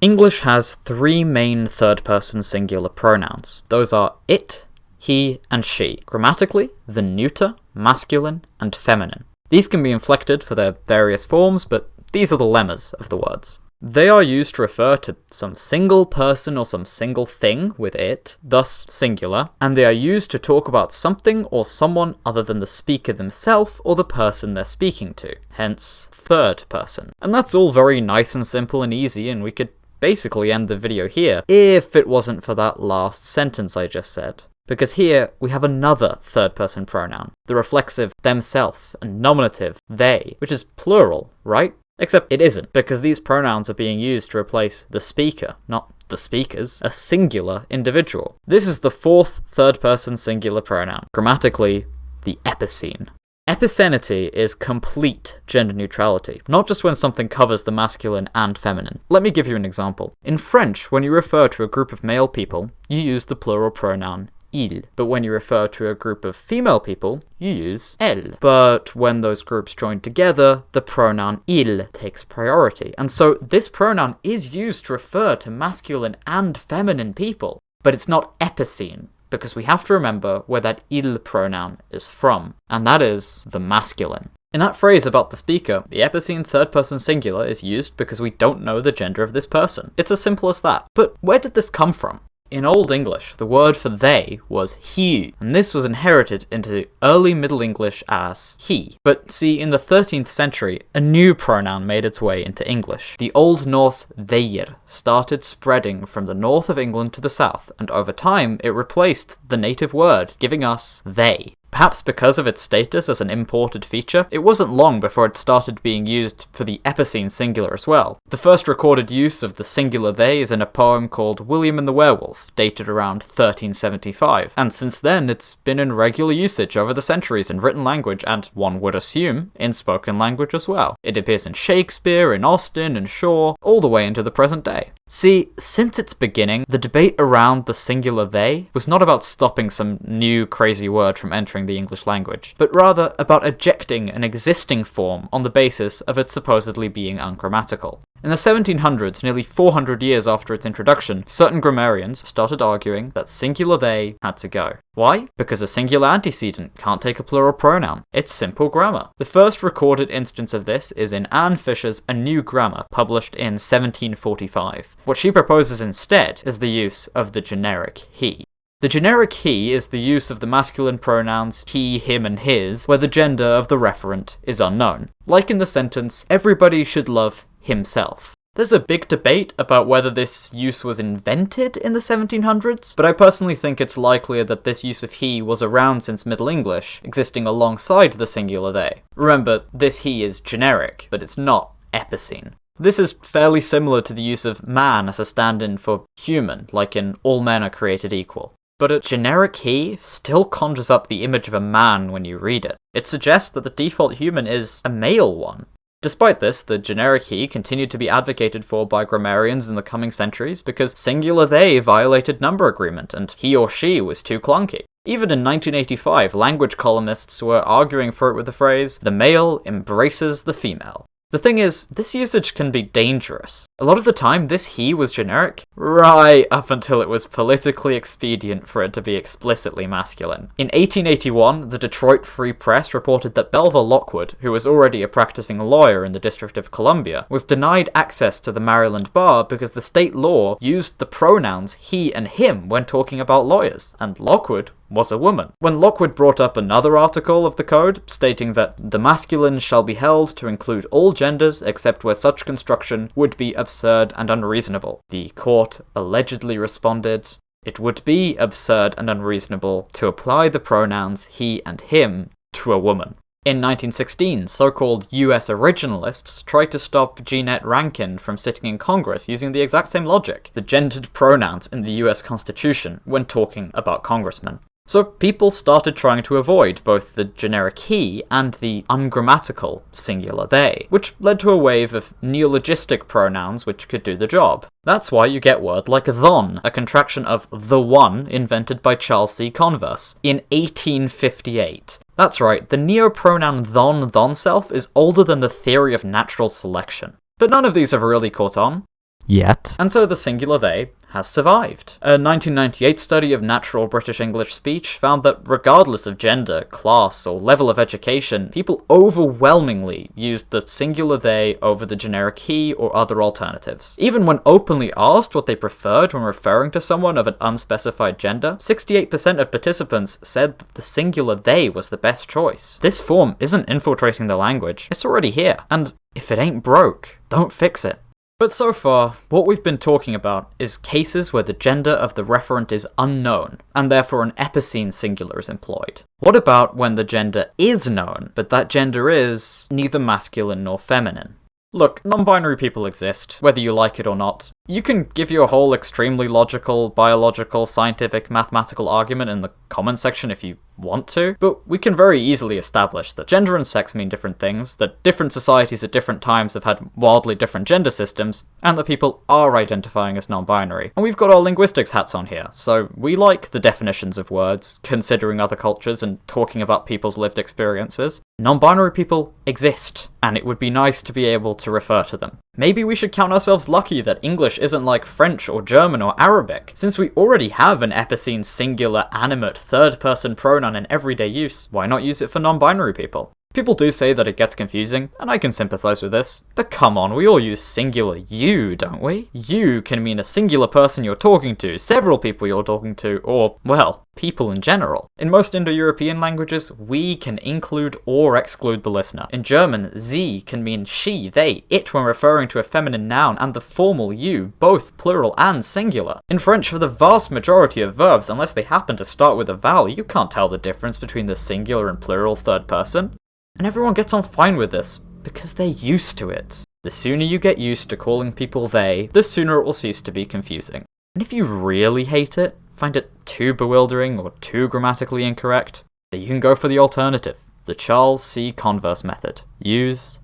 English has three main third-person singular pronouns. Those are it, he, and she. Grammatically, the neuter, masculine, and feminine. These can be inflected for their various forms, but these are the lemmas of the words. They are used to refer to some single person or some single thing with it, thus singular, and they are used to talk about something or someone other than the speaker themselves or the person they're speaking to, hence third person. And that's all very nice and simple and easy, and we could basically end the video here, if it wasn't for that last sentence I just said. Because here we have another third person pronoun, the reflexive themself and nominative they, which is plural, right? Except it isn't, because these pronouns are being used to replace the speaker, not the speakers, a singular individual. This is the fourth third person singular pronoun, grammatically, the epicene. Epicenity is complete gender neutrality, not just when something covers the masculine and feminine. Let me give you an example. In French, when you refer to a group of male people, you use the plural pronoun il. But when you refer to a group of female people, you use elle. But when those groups join together, the pronoun il takes priority. And so this pronoun is used to refer to masculine and feminine people. But it's not epicene, because we have to remember where that il pronoun is from, and that is the masculine. In that phrase about the speaker, the epicene third person singular is used because we don't know the gender of this person. It's as simple as that. But where did this come from? In Old English, the word for they was he, and this was inherited into early Middle English as he. But see, in the 13th century, a new pronoun made its way into English. The Old Norse their started spreading from the north of England to the south, and over time it replaced the native word, giving us they. Perhaps because of its status as an imported feature, it wasn't long before it started being used for the epicene singular as well. The first recorded use of the singular they is in a poem called William and the Werewolf, dated around 1375, and since then it's been in regular usage over the centuries in written language and, one would assume, in spoken language as well. It appears in Shakespeare, in Austen, and Shaw, all the way into the present day. See, since its beginning, the debate around the singular they was not about stopping some new crazy word from entering the English language, but rather about ejecting an existing form on the basis of it supposedly being ungrammatical. In the 1700s, nearly 400 years after its introduction, certain grammarians started arguing that singular they had to go. Why? Because a singular antecedent can't take a plural pronoun. It's simple grammar. The first recorded instance of this is in Anne Fisher's A New Grammar, published in 1745. What she proposes instead is the use of the generic he. The generic he is the use of the masculine pronouns he, him, and his, where the gender of the referent is unknown. Like in the sentence, everybody should love himself. There's a big debate about whether this use was invented in the 1700s, but I personally think it's likelier that this use of he was around since Middle English, existing alongside the singular they. Remember, this he is generic, but it's not epicene. This is fairly similar to the use of man as a stand-in for human, like in all men are created equal. But a generic he still conjures up the image of a man when you read it. It suggests that the default human is a male one, Despite this, the generic he continued to be advocated for by grammarians in the coming centuries because singular they violated number agreement and he or she was too clunky. Even in 1985, language columnists were arguing for it with the phrase, the male embraces the female. The thing is, this usage can be dangerous. A lot of the time, this he was generic, right up until it was politically expedient for it to be explicitly masculine. In 1881, the Detroit Free Press reported that Belva Lockwood, who was already a practicing lawyer in the District of Columbia, was denied access to the Maryland bar because the state law used the pronouns he and him when talking about lawyers, and Lockwood was a woman. When Lockwood brought up another article of the code, stating that the masculine shall be held to include all genders except where such construction would be absurd and unreasonable, the court allegedly responded, it would be absurd and unreasonable to apply the pronouns he and him to a woman. In 1916, so-called US originalists tried to stop Jeannette Rankin from sitting in Congress using the exact same logic, the gendered pronouns in the US Constitution, when talking about congressmen. So people started trying to avoid both the generic he and the ungrammatical singular they, which led to a wave of neologistic pronouns which could do the job. That's why you get word like thon, a contraction of the one invented by Charles C. Converse in 1858. That's right, the neopronoun thon thon self is older than the theory of natural selection. But none of these have really caught on. Yet. And so the singular they has survived. A 1998 study of natural British English speech found that regardless of gender, class, or level of education, people overwhelmingly used the singular they over the generic he or other alternatives. Even when openly asked what they preferred when referring to someone of an unspecified gender, 68% of participants said that the singular they was the best choice. This form isn't infiltrating the language, it's already here, and if it ain't broke, don't fix it. But so far, what we've been talking about is cases where the gender of the referent is unknown, and therefore an epicene singular is employed. What about when the gender is known, but that gender is neither masculine nor feminine? Look, non-binary people exist, whether you like it or not. You can give you a whole extremely logical, biological, scientific, mathematical argument in the comment section if you want to, but we can very easily establish that gender and sex mean different things, that different societies at different times have had wildly different gender systems, and that people are identifying as non-binary. And we've got our linguistics hats on here, so we like the definitions of words, considering other cultures and talking about people's lived experiences. Non-binary people exist, and it would be nice to be able to refer to them. Maybe we should count ourselves lucky that English isn't like French or German or Arabic, since we already have an epicene singular animate third person pronoun in everyday use, why not use it for non-binary people? People do say that it gets confusing, and I can sympathize with this, but come on, we all use singular you, don't we? You can mean a singular person you're talking to, several people you're talking to, or, well, people in general. In most Indo-European languages, we can include or exclude the listener. In German, sie can mean she, they, it when referring to a feminine noun, and the formal you, both plural and singular. In French, for the vast majority of verbs, unless they happen to start with a vowel, you can't tell the difference between the singular and plural third person. And everyone gets on fine with this, because they're used to it. The sooner you get used to calling people they, the sooner it will cease to be confusing. And if you really hate it, find it too bewildering or too grammatically incorrect, then you can go for the alternative, the Charles C. Converse method. Use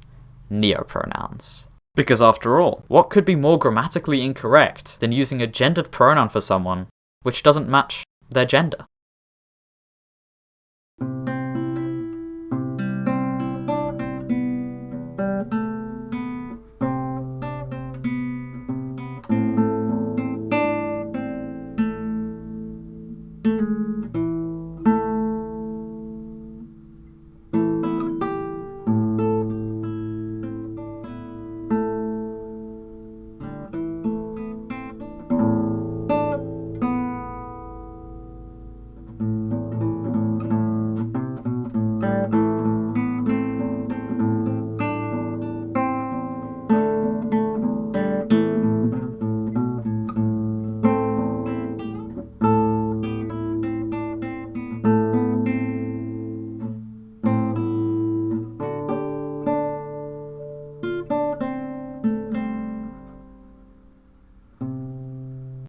neopronouns. Because after all, what could be more grammatically incorrect than using a gendered pronoun for someone which doesn't match their gender?